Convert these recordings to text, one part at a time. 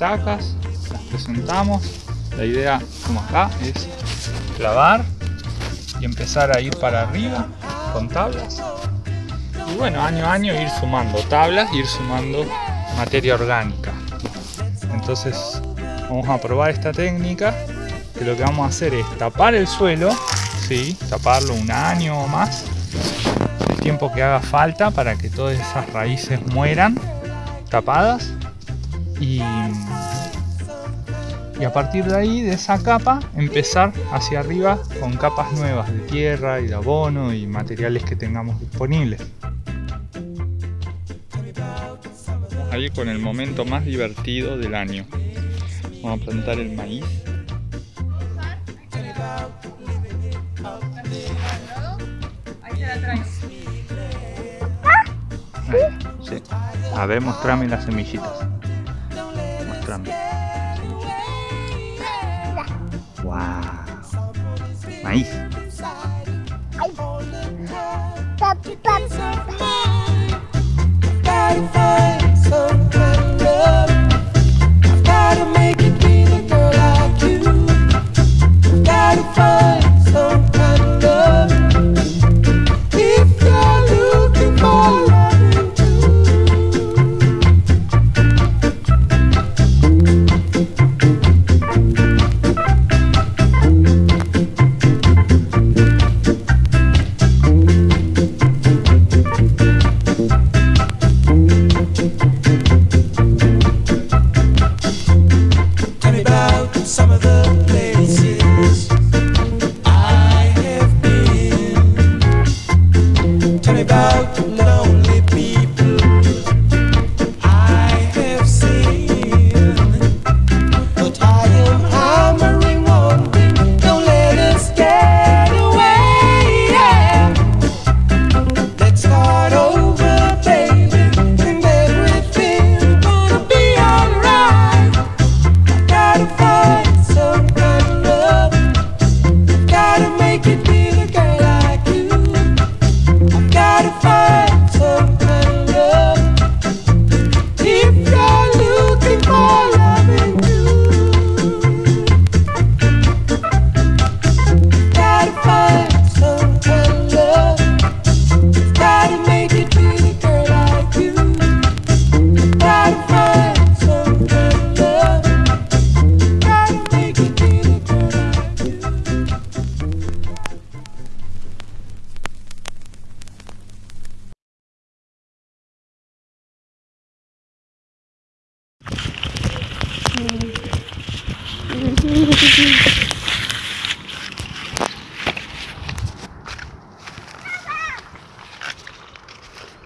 las presentamos. La idea, como acá, es clavar y empezar a ir para arriba con tablas. Y bueno, año a año ir sumando tablas, ir sumando materia orgánica. Entonces vamos a probar esta técnica que lo que vamos a hacer es tapar el suelo, ¿sí? taparlo un año o más, el tiempo que haga falta para que todas esas raíces mueran tapadas y, y a partir de ahí, de esa capa, empezar hacia arriba con capas nuevas de tierra y de abono y materiales que tengamos disponibles. Ahí con el momento más divertido del año. Vamos a plantar el maíz. Sí. A ver, mostrame las semillitas. Wow. Maíz.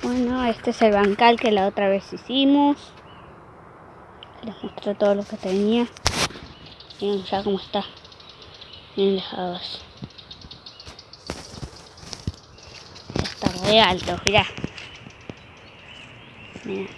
Bueno, este es el bancal que la otra vez hicimos. Les mostré todo lo que tenía. Miren ya cómo está. Miren las aguas. Está re alto, mirá. Mirá.